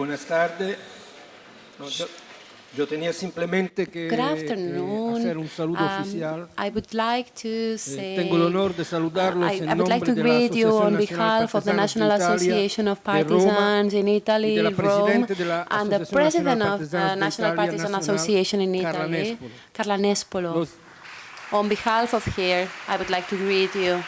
Buenas tardes. No, yo, yo tenía simplemente que, Good que afternoon. hacer un saludo Um, oficial. I would like to Eh, say, tengo el honor de saludarlos I, en I would like to de la greet you Asociación on behalf of the National Association of Partisans in Italy, de Rome, presidente de la and the president of the National Partisan Association in Carla Italy, Nespolo. Carla Nespolo. On behalf of here, I would like to greet you.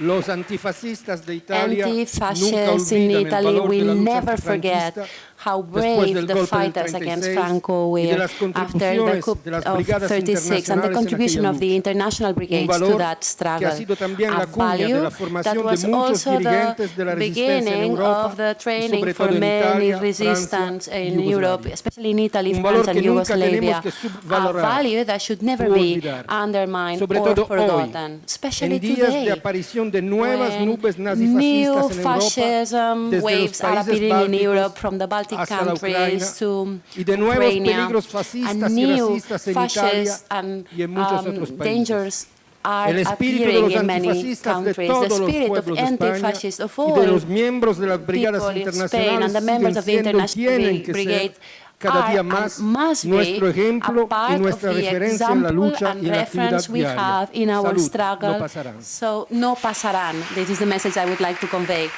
Los antifascistas de Italia nunca Anti-fascists in Italy will never forget how brave the fighters against Franco were after the coup of 36 and the contribution of the international brigades to that struggle. A la cuña de value that was also dirigentes de la the beginning of the training for many resistance in Europe, especially in Italy, France and que nunca tenemos Yugoslavia. A value that should never be undermined or forgotten, especially today. de aparición de nuevas when new nazifascistas en Europa, fascism waves are appearing in Europe from the Baltic hacia la countries Ucrania, to y de nuevos Ukraine, peligros and fascistas y new racistas en Italia fascists and y en muchos um, otros países. dangers are El espíritu de appearing los in many antifascistas de countries. The todos los spirit of pueblos de España anti-fascists of y de all los miembros de las brigadas people in Spain internacionales and the members siguen of the siendo y international tienen que brigade ser cada día are más and must nuestro be ejemplo a part y nuestra of the referencia en la example lucha and y en la actividad reference we diaria. have in our Salud, struggle. no pasarán. So no pasarán. This is the message I would like to convey.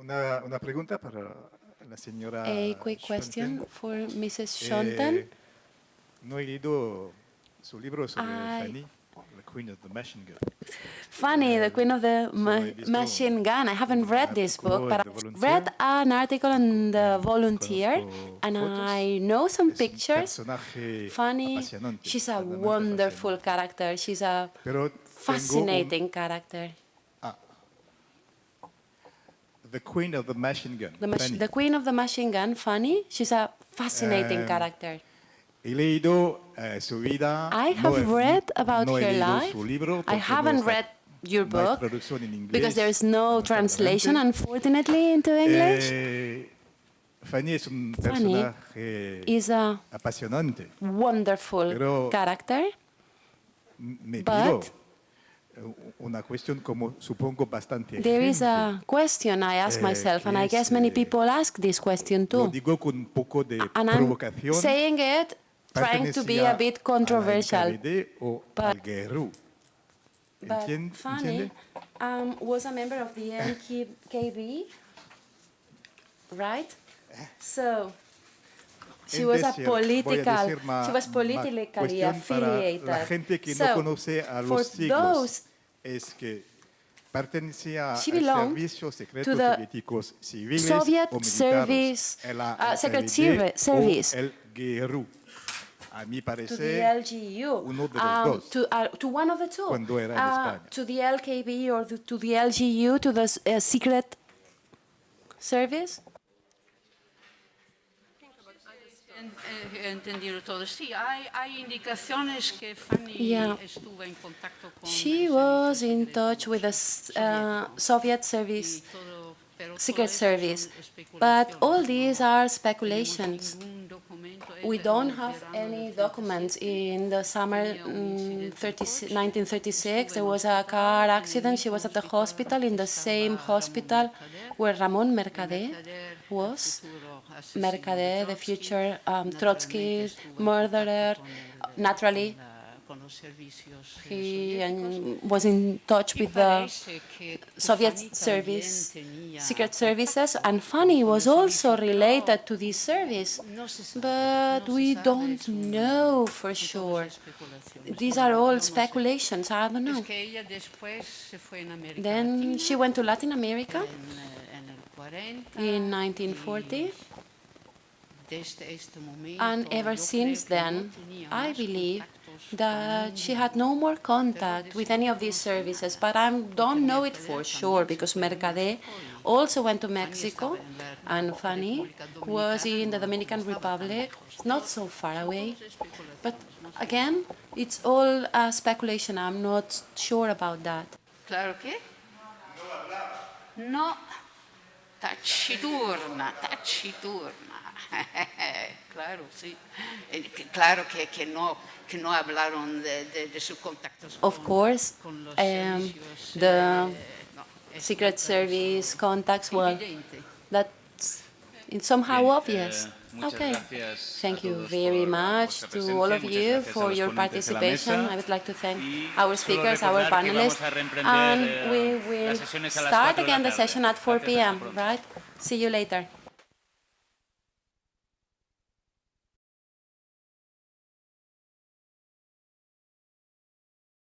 Una, una pregunta para la señora. A quick question for Mrs. Shonten. Eh, no he leído su libro sobre I- Fanny, la Queen of the Machine Gun. Fanny, the Queen of the ma- visto Machine Gun. I haven't read this book, but I read an article on the Volunteer, and. I know some pictures. Fanny, she's a wonderful character. She's a fascinating character. The Queen of the Machine Gun. The, mach- Fanny. the Queen of the Machine Gun, Fanny, she's a fascinating Um, character. He leído eh, su vida. I have he- read about no her life. I haven't read your book traducción en inglés, because there is no translation, unfortunately, into English. Eh, Fanny es un Fanny is a apasionante. wonderful character. Me But- pido eh, una cuestión como supongo bastante There is a question I ask eh, myself, and I guess many eh, people ask this question Lo too. digo con un poco de And I'm saying it trying to be a bit controversial. O But- al But Fanny um, was a member of the NKB, right? So she was a decir, voy a political. she was politically affiliated. La gente que so, no conoce a for those es que pertenecía She al belonged servicio secreto to the Soviet o service, uh, secret service. o el GRU. A mi to the LGU, uno de los um, dos. to, uh, to one of the two, Cuando era en Uh, to the LKB or the, to the LGU, to the uh, secret service. En- eh, entendido todo. Sí, hay, hay indicaciones que Fanny Yeah. estuvo en contacto con... She was in touch with the uh, Soviet service, y todo, pero todo secret service, but all these are speculations. We don't have any documents in the summer mm, incidente 30 1936. There was a car accident. She was at the hospital in the same hospital where Ramon Mercader was. Mercader, the future um, Trotsky murderer, naturally con la- con los servicios, eh, he um, was in touch with the Soviet service, secret services, and Fanny was also related to this service. No se sabe, But we don't know for sure. These are all speculations, I don't know. Es que ella después se fue en América Then she went to Latin America eh, en el 40 in 1940, y desde este momento, and ever since creo que no then, I believe that she had no more contact with any of these services, but I don't know it for sure because Mercader also went to Mexico and Fanny was in the Dominican Republic, not so far away. But again, it's all uh, speculation. I'm not sure about that. Claro que no. taciturna, taciturna. claro, sí. Eh, Claro que, que, no, que no hablaron de, de, de sus contactos Of con, course, con los um, the eh, no, Secret Service contacts, well, evidente. that's it's somehow Bien, obvious. eh, Okay. Thank you very much to all of you for your ponentes de la participation. I would like to thank our speakers, our panelists, vamos a reemprender, and eh, we will sesiones a las start 4 de la again the session at 4 p.m. Right? See you later.